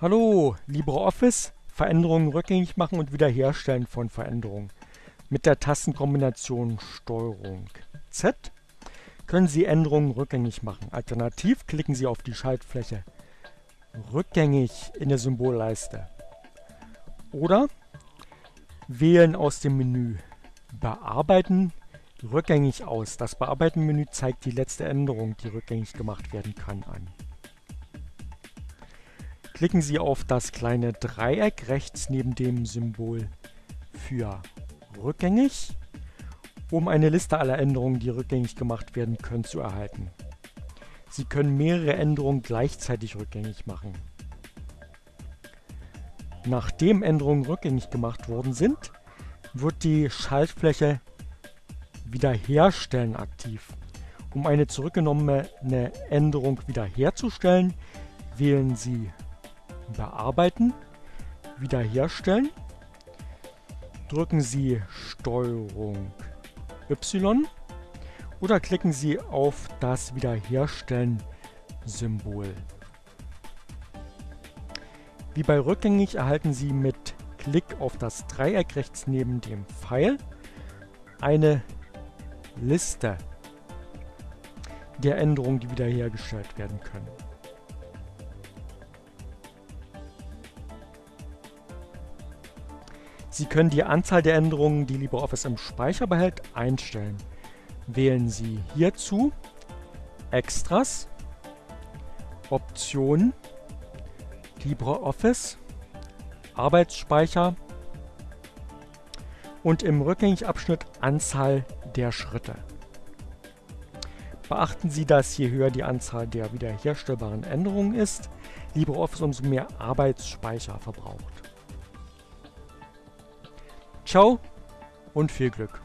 Hallo, LibreOffice, Veränderungen rückgängig machen und wiederherstellen von Veränderungen. Mit der Tastenkombination STRG Z können Sie Änderungen rückgängig machen. Alternativ klicken Sie auf die Schaltfläche Rückgängig in der Symbolleiste. Oder wählen aus dem Menü Bearbeiten rückgängig aus. Das Bearbeiten-Menü zeigt die letzte Änderung, die rückgängig gemacht werden kann, an. Klicken Sie auf das kleine Dreieck rechts neben dem Symbol für rückgängig, um eine Liste aller Änderungen, die rückgängig gemacht werden können, zu erhalten. Sie können mehrere Änderungen gleichzeitig rückgängig machen. Nachdem Änderungen rückgängig gemacht worden sind, wird die Schaltfläche Wiederherstellen aktiv. Um eine zurückgenommene Änderung wiederherzustellen, wählen Sie Bearbeiten, Wiederherstellen. Drücken Sie STRG Y oder klicken Sie auf das Wiederherstellen-Symbol. Wie bei rückgängig erhalten Sie mit Klick auf das Dreieck rechts neben dem Pfeil eine Liste der Änderungen, die wiederhergestellt werden können. Sie können die Anzahl der Änderungen, die LibreOffice im Speicher behält, einstellen. Wählen Sie hierzu Extras, Optionen, LibreOffice, Arbeitsspeicher und im Rückgängig-Abschnitt Anzahl der Schritte. Beachten Sie, dass je höher die Anzahl der wiederherstellbaren Änderungen ist, LibreOffice umso mehr Arbeitsspeicher verbraucht. Ciao und viel Glück!